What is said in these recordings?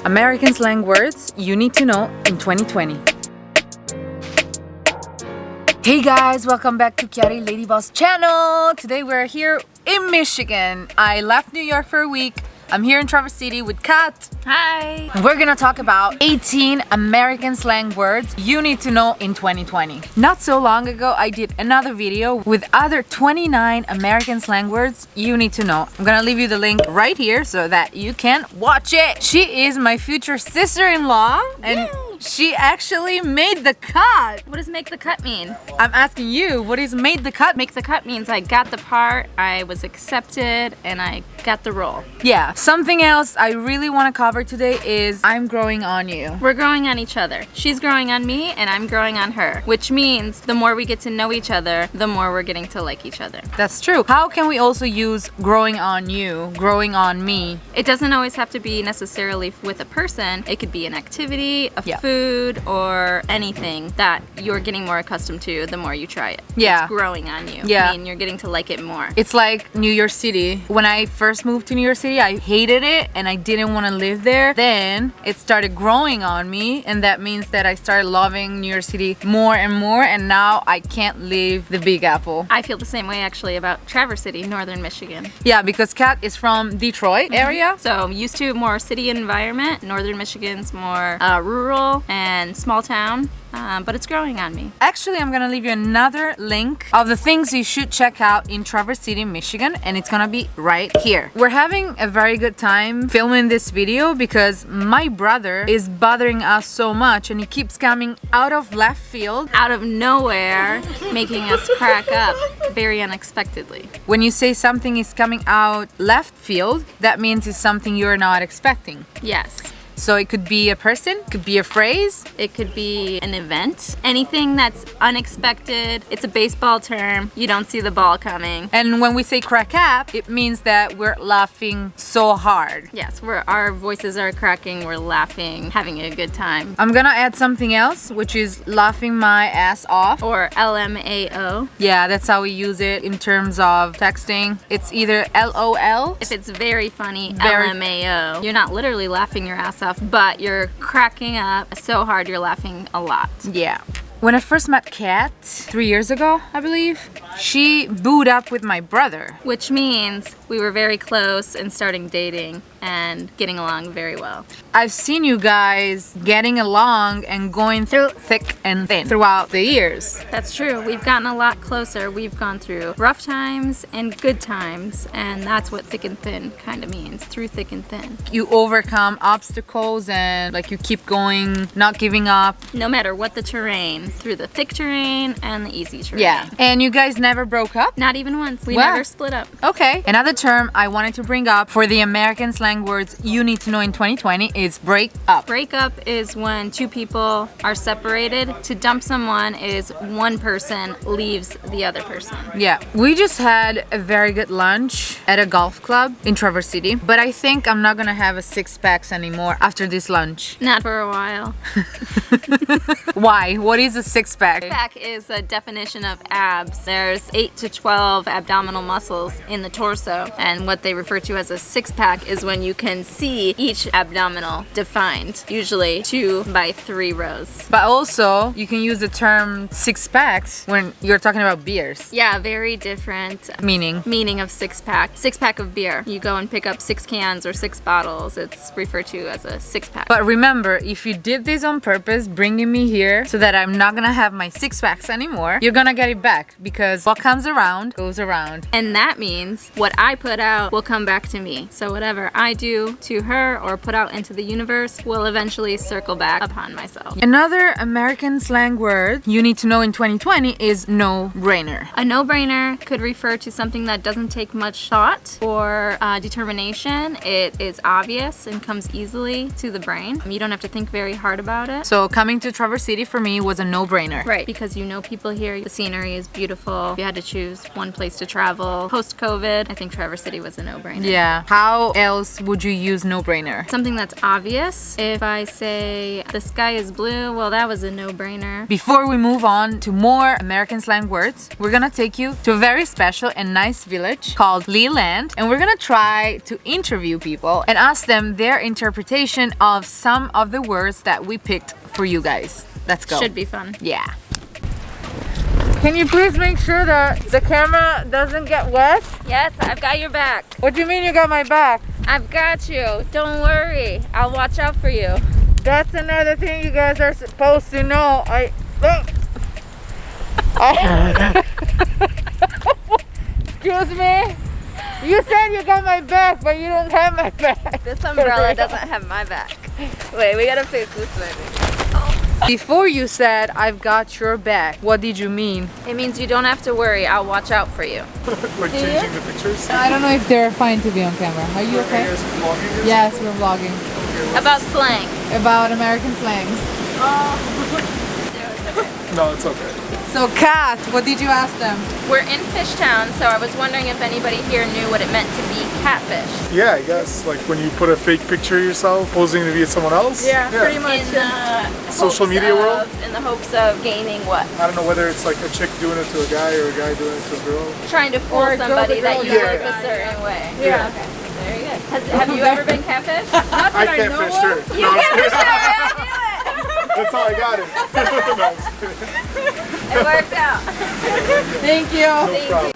American slang words you need to know in 2020. Hey guys, welcome back to Chiari Lady Boss channel. Today we're here in Michigan. I left New York for a week. I'm here in Traverse City with Kat. Hi! We're gonna talk about 18 American slang words you need to know in 2020. Not so long ago, I did another video with other 29 American slang words you need to know. I'm gonna leave you the link right here so that you can watch it. She is my future sister-in-law and Yay! She actually made the cut. What does make the cut mean? I'm asking you, what is made the cut? Make the cut means I got the part, I was accepted, and I got the role. Yeah, something else I really want to cover today is I'm growing on you. We're growing on each other. She's growing on me, and I'm growing on her. Which means the more we get to know each other, the more we're getting to like each other. That's true. How can we also use growing on you, growing on me? It doesn't always have to be necessarily with a person. It could be an activity, a Yeah. food, or anything that you're getting more accustomed to the more you try it. Yeah. It's growing on you. Yeah. I mean, you're getting to like it more. It's like New York City. When I first moved to New York City, I hated it and I didn't want to live there. Then it started growing on me and that means that I started loving New York City more and more and now I can't leave the Big Apple. I feel the same way actually about Traverse City, Northern Michigan. Yeah, because Kat is from Detroit area. So I'm used to more city environment. Northern Michigan's more uh, rural and small town, um, but it's growing on me. Actually, I'm gonna leave you another link of the things you should check out in Traverse City, Michigan, and it's gonna be right here. We're having a very good time filming this video because my brother is bothering us so much and he keeps coming out of left field. Out of nowhere, making us crack up very unexpectedly. When you say something is coming out left field, that means it's something you're not expecting. Yes. So it could be a person, could be a phrase, It could be an event, anything that's unexpected. It's a baseball term. You don't see the ball coming. and when we say crack up, it means that we're laughing so hard. Yes, we're, our voices are cracking, we're laughing, having a good time. I'm gonna add something else, which is laughing my ass off. Or LMAO. Yeah, that's how we use it in terms of texting. It's either LOL. If it's very funny, Very- LMAO. You're not literally laughing your ass off, but you're cracking up so hard you're laughing a lot. Yeah. When I first met Kat, three years ago, I believe, she booed up with my brother. Which means we were very close and starting dating and getting along very well. I've seen you guys getting along and going through thick and thin throughout the years. That's true. We've gotten a lot closer. We've gone through rough times and good times, and that's what thick and thin kind of means, through thick and thin. You overcome obstacles and like you keep going, not giving up. No matter what the terrain, through the thick terrain and the easy terrain. Yeah. And you guys never broke up? Not even once. We Wow. never split up. Okay. Another term I wanted to bring up for the American slang words you need to know in 2020 is break up. Break up is when two people are separated. To dump someone is one person leaves the other person. Yeah. We just had a very good lunch at a golf club in Traverse City, but I think I'm not gonna have a six packs anymore after this lunch. Not for a while. Why? What is a six pack? Six pack is a definition of abs. There's 8 to 12 abdominal muscles in the torso, and what they refer to as a six pack is when you can see each abdominal defined, usually two by three rows. But also, you can use the term six packs when you're talking about beers. Yeah, very different Meaning, meaning of six pack. Six pack of beer. You go and pick up six cans or six bottles. It's referred to as a six pack. But remember, if you did this on purpose, bringing me here so that I'm not gonna have my six packs anymore, you're gonna get it back because what comes around goes around. And that means what I put out will come back to me. So whatever I do to her or put out into the universe will eventually circle back upon myself. Another American slang word you need to know in 2020 is no brainer. A no-brainer could refer to something that doesn't take much thought or uh, determination. It is obvious and comes easily to the brain. You don't have to think very hard about it. So coming to Traverse City for me was a no-brainer. Right, because you know people here, the scenery is beautiful. If you had to choose one place to travel post-COVID, I think Traverse City was a no-brainer. Yeah. How else else would you use no-brainer? Something that's obvious. If I say the sky is blue, well, that was a no-brainer. Before we move on to more American slang words, we're gonna take you to a very special and nice village called Leland, and we're gonna try to interview people and ask them their interpretation of some of the words that we picked for you guys. Let's go. Should be fun. Yeah. Can you please make sure that the camera doesn't get wet? Yes, I've got your back. What do you mean you got my back? I've got you. Don't worry. I'll watch out for you. That's another thing you guys are supposed to know. I. I oh. Excuse me. You said you got my back, but you don't have my back. This umbrella doesn't have my back. Wait, we gotta fix this way. Before you said I've got your back, what did you mean? It means you don't have to worry. I'll watch out for you. like changing the pictures. I don't know if they're fine to be on camera. Are you okay? guys vlogging this? Yes, we're vlogging About slang. about American slangs. No, it's okay. So, Kat, what did you ask them? We're in Fishtown, so I was wondering if anybody here knew what it meant to be catfish. Yeah, I guess like when you put a fake picture of yourself posing to be someone else. Yeah, pretty much in the Social media of- world? In the hopes of gaining what? I don't know whether it's like a chick doing it to a guy or a guy doing it to a girl. Trying to fool Or a girl to somebody that you guy. look a certain way. Yeah. Okay. Very good. Has, have you ever been catfish? I can't fish her. you No, I'm catfish kidding. I That's how I got it. no, I'm just knew kidding. it. It worked out. Thank you. no problem.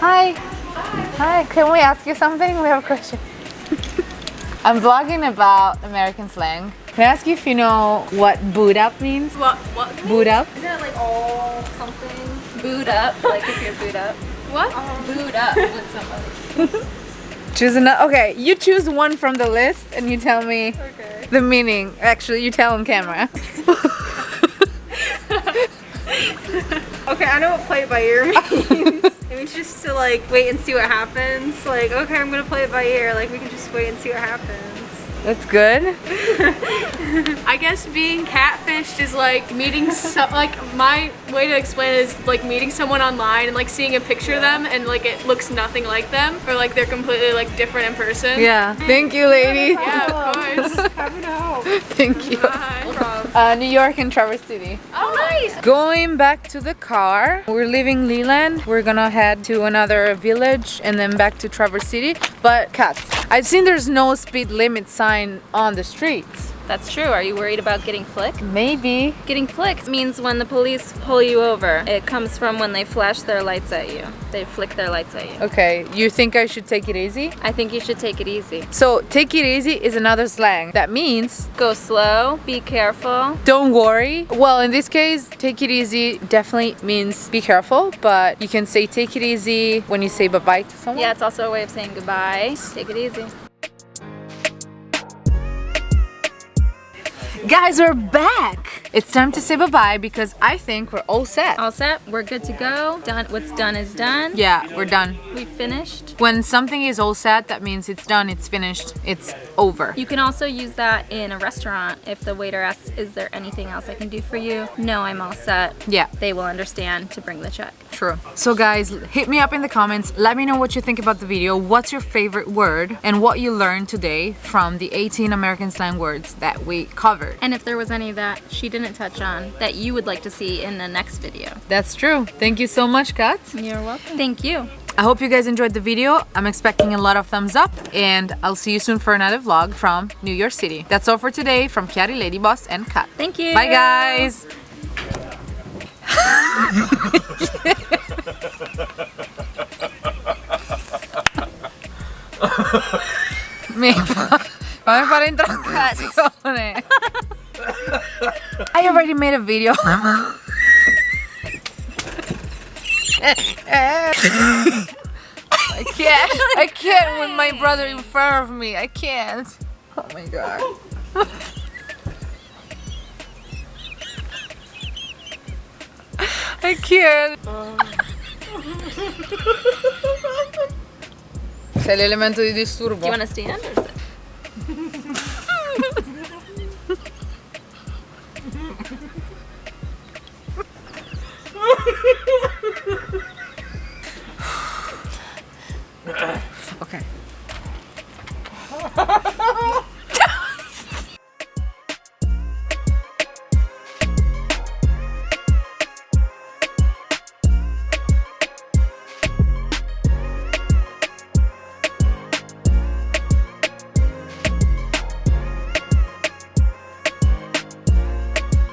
Hi. Hi. Can we ask you something? We have a question. I'm vlogging about American slang. Can I ask you if you know what boot up means? What? What? Boot up? Isn't it like all something? Boot up, like if you're boot up. What? Um, boot up with somebody. Choose another. Okay, you choose one from the list and you tell me Okay. the meaning. Actually, you tell on camera. Okay, I know what play it by ear means. it means just to like wait and see what happens. Like, okay, I'm gonna play it by ear. Like, we can just wait and see what happens. That's good. I guess being catfished is like meeting some like my way to explain it is like meeting someone online and like seeing a picture of them and like it looks nothing like them or like they're completely like different in person. Yeah. Thank you, lady. Yeah, of course. Thank you. Bye. Uh, New York and Traverse City. Oh, nice. Going back to the car, we're leaving Leland. We're gonna head to another village and then back to Traverse City. But cats, I've seen there's no speed limit sign on the streets. That's true. Are you worried about getting flicked? Maybe. Getting flicked means when the police pull you over. It comes from when they flash their lights at you. They flick their lights at you. Okay, you think I should take it easy? I think you should take it easy. So, take it easy is another slang. That means Go slow, be careful. don't worry. Well, in this case, take it easy definitely means be careful, but you can say take it easy when you say bye bye to someone. Yeah, it's also a way of saying goodbye. Take it easy. Guys, we're back. It's time to say bye bye because I think we're all set. All set. We're good to go. Done. What's done is done. Yeah, we're done. We finished. When something is all set, that means it's done, it's finished, it's over. You can also use that in a restaurant if the waiter asks, is there anything else I can do for you? No, I'm all set. Yeah, They will understand to bring the check. True. So guys, hit me up in the comments. Let me know what you think about the video. What's your favorite word and what you learned today from the 18 American slang words that we covered. And if there was any that she didn't touch on that you would like to see in the next video. That's true. Thank you so much, Kat. You're welcome. Thank you. I hope you guys enjoyed the video. I'm expecting a lot of thumbs up and I'll see you soon for another vlog from New York City. That's all for today from Kiari Lady Boss and Kat. Thank you. Bye guys! Mi fa- fammi fare introduzione. Eh. I already made a video. I can't. I can't with my brother in front of me. I can't. Oh my god. I can't. C'è l'elemento di Do you disturbo. want to stand